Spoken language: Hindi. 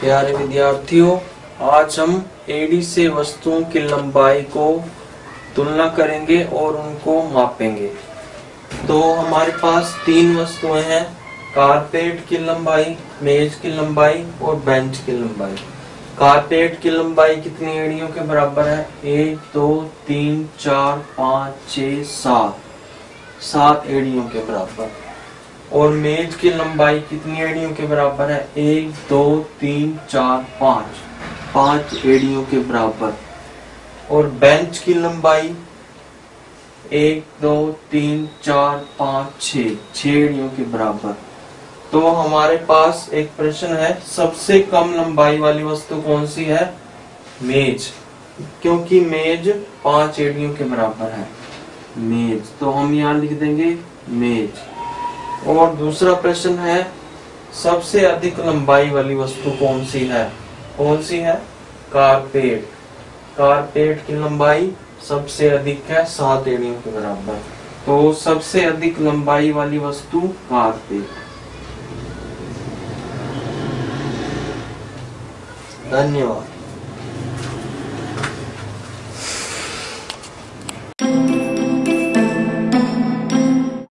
प्यारे विद्यार्थियों, आज हम एडी से वस्तुओं की लंबाई को तुलना करेंगे और उनको मापेंगे। तो हमारे पास तीन वस्तुएँ हैं, कारपेट की लंबाई, मेज की लंबाई और बेंच की लंबाई। कारपेट की लंबाई कितनी एड़ियों के बराबर है? एक, दो, तीन, चार, पाँच छ सात। सात एड़ियों के बराबर। और मेज की लंबाई कितनी एड़ियों के बराबर है? एक, दो, तीन, चार, पाँच। पाँच एड़ियों के बराबर। और बेंच की लंबाई? एक, दो, तीन, चार, पाँच, छ। एड़ियों के बराबर। तो हमारे पास एक प्रश्न है, सबसे कम लंबाई वाली वस्तु कौन सी है? मेज। क्योंकि मेज पाँच एड़ियों के बराबर है। मेज। तो हम यहाँ लिख देंगे मेज। और दूसरा प्रश्न है, सबसे अधिक लंबाई वाली वस्तु कौन सी है? कौन सी है? कारपेट। कारपेट की लंबाई सबसे अधिक है सात एड़ियों के बराबर। तो सबसे अधिक लंबाई वाली वस्तु कारपेट। धन्यवाद।